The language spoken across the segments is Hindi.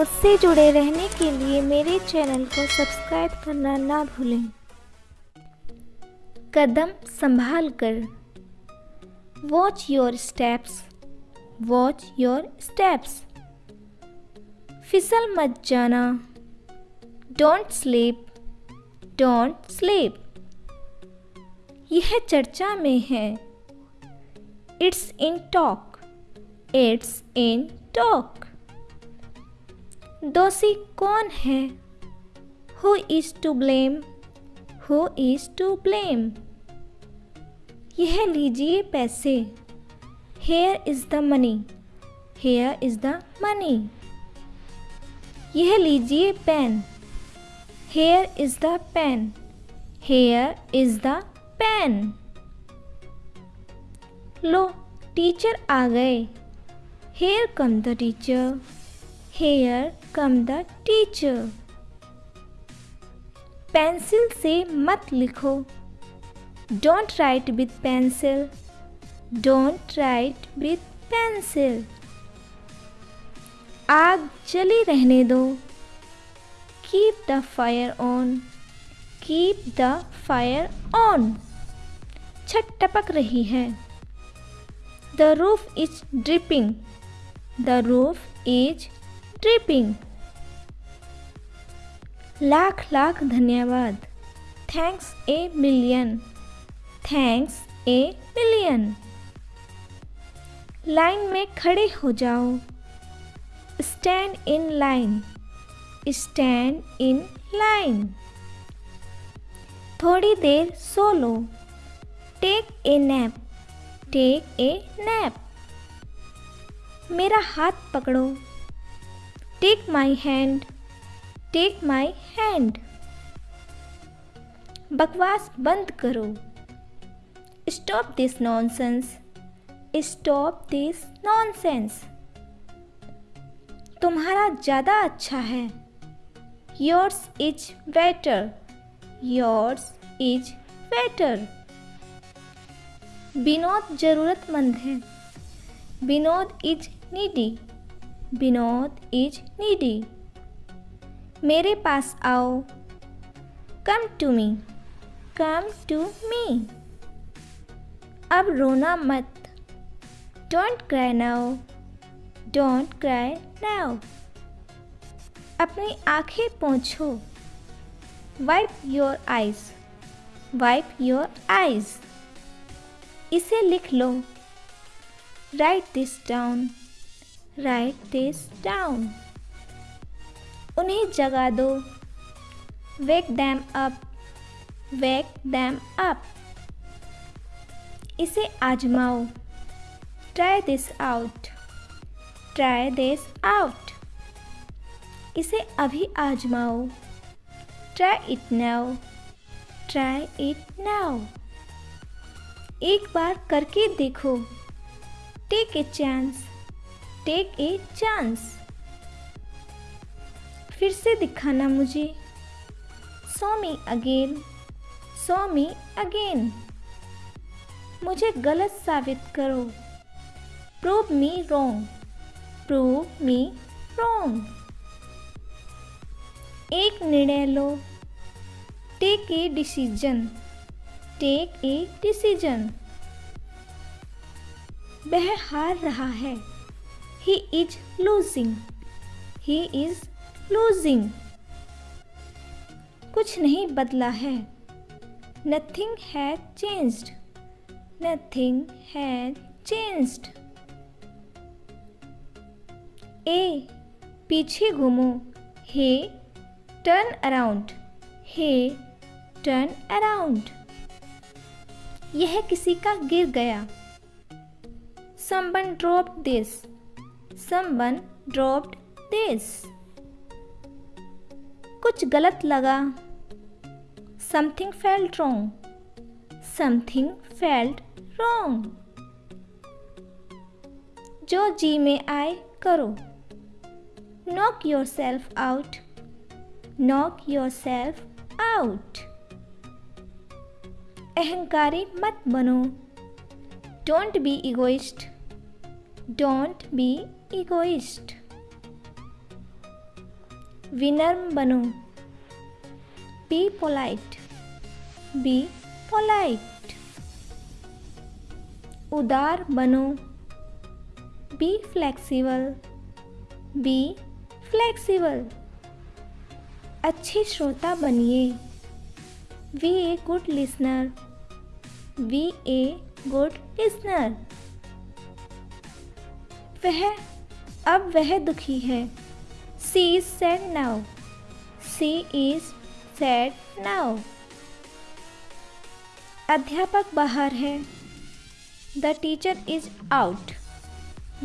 मुझसे जुड़े रहने के लिए मेरे चैनल को सब्सक्राइब करना ना भूलें। कदम संभाल कर watch your steps watch your steps फिसल मत जाना। डोंट स्लीप डोंट स्लीप यह चर्चा में है। It's in talk it's in talk दोषी कौन है? Who is to blame who is to blame यह लीजिए पैसे। Here is the money here is the money यह लीजिए pen. Here is the pen here is the pen low teacher आ गए। Here come the teacher here come the teacher pencil से मत लिखो। Don't write with pencil don't write with pencil आग जली रहने दो। Keep the fire on keep the fire on छत टपक रही है। The roof is dripping the roof is tripping lakh lakh धन्यवाद। Thanks a million thanks a million line में खड़े हो जाओ। Stand in line stand in line थोड़ी देर सो लो। Take a nap take a nap मेरा हाथ पकड़ो। Take my hand take my hand बकवास बंद करो। Stop this nonsense stop this nonsense तुम्हारा ज़्यादा अच्छा है। Yours is better yours is better Vinod ज़रूरतमंद है। Vinod is needy Vinod is needy. मेरे पास आओ। Come to me come to me अब रोना मत। Don't cry now don't cry now अपनी आँखें पोंछो। Wipe your eyes wipe your eyes इसे लिख लो। Write this down write this down उन्हें जगा दो। Wake them up wake them up इसे आजमाओ। Try this out try this out इसे अभी आजमाओ। Try it now try it now एक बार करके देखो। Take a chance take a chance फिर से दिखाना मुझे। सो me again so me again मुझे गलत साबित करो। Prove me wrong prove me wrong एक निर्णय लो। Take a decision take a decision वह हार रहा है। He is losing. He is losing. कुछ नहीं बदला है Nothing had changed. Nothing had changed. ए पीछे घूमो hey turn around hey turn around यह किसी का गिर गया Someone dropped this. Someone dropped this कुछ गलत लगा। Something felt wrong something felt wrong जो जी में आए, करो। Knock yourself out knock yourself out अहंकारी मत बनो। Don't be egoist don't be egoist. विनम्र बनो. बी पोलाइट बी पोलाइट उदार बनो. बी फ्लेक्सिबल बी फ्लेक्सिबल अच्छे श्रोता बनिए. Be a good listener be a good listener वह अब वह दुखी है। She is sad now she is sad now अध्यापक बाहर है। The teacher is out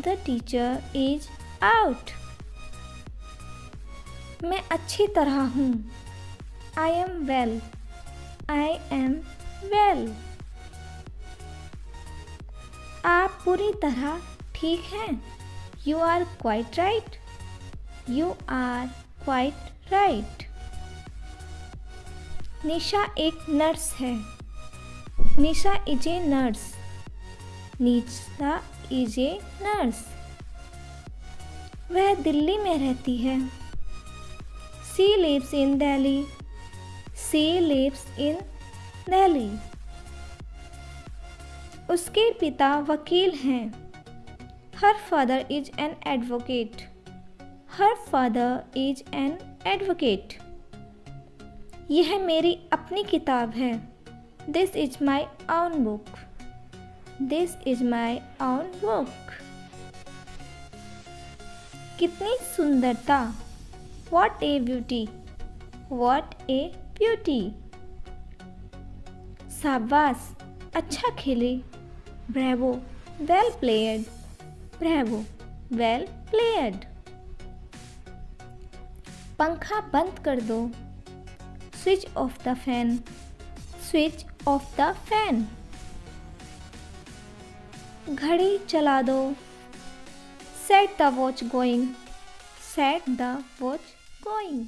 the teacher is out मैं अच्छी तरह हूँ। I am well I am well आप पूरी तरह ठीक हैं? You are quite right you are quite right Nisha एक नर्स है। Nisha is a nurse Nisha is a nurse वह दिल्ली में रहती है। She lives in Delhi she lives in Delhi उसके पिता वकील हैं। Her father is an advocate her father is an advocate यह मेरी अपनी किताब है। This is my own book this is my own book कितनी सुंदरता। What a beauty what a beauty शाबाश। अच्छा खेले। Bravo well played bravo well played पंखा बंद कर दो। Switch off the fan switch off the fan घड़ी चला दो। Set the watch going set the watch going